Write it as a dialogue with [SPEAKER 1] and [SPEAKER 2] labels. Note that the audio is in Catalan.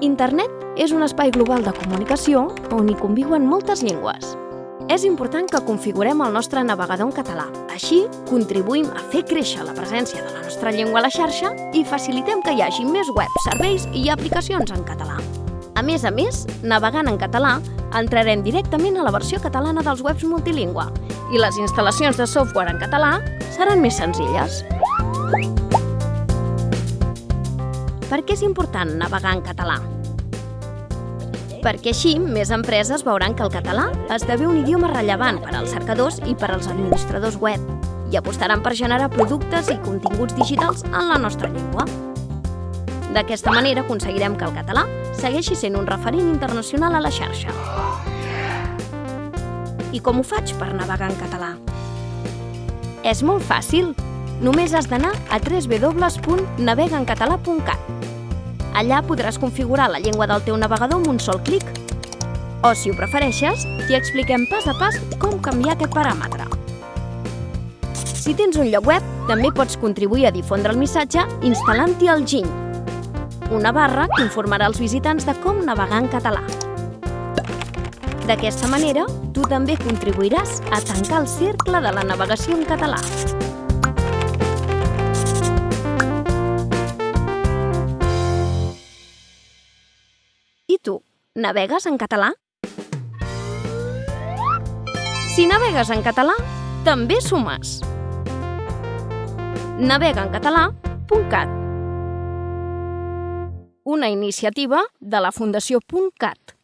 [SPEAKER 1] Internet és un espai global de comunicació on hi conviuen moltes llengües. És important que configurem el nostre navegador en català. Així, contribuïm a fer créixer la presència de la nostra llengua a la xarxa i facilitem que hi hagi més webs, serveis i aplicacions en català. A més a més, navegant en català, entrarem directament a la versió catalana dels webs multilingüe i les instal·lacions de software en català seran més senzilles. Per què és important navegar en català? Perquè així més empreses veuran que el català esdevé un idioma rellevant per als cercadors i per als administradors web i apostaran per generar productes i continguts digitals en la nostra llengua. D'aquesta manera aconseguirem que el català segueixi sent un referent internacional a la xarxa. I com ho faig per navegar en català? És molt fàcil. Només has d'anar a www.navegaencatalà.cat. Allà podràs configurar la llengua del teu navegador amb un sol clic. O, si ho prefereixes, t'hi expliquem pas a pas com canviar aquest paràmetre. Si tens un lloc web, també pots contribuir a difondre el missatge instal·lant-hi el GIN, una barra que informarà els visitants de com navegar en català. D'aquesta manera, tu també contribuiràs a tancar el cercle de la navegació en català. Navegues en català? Si navegues en català, també sumes. navegaencatalà.cat Una iniciativa de la Fundació .cat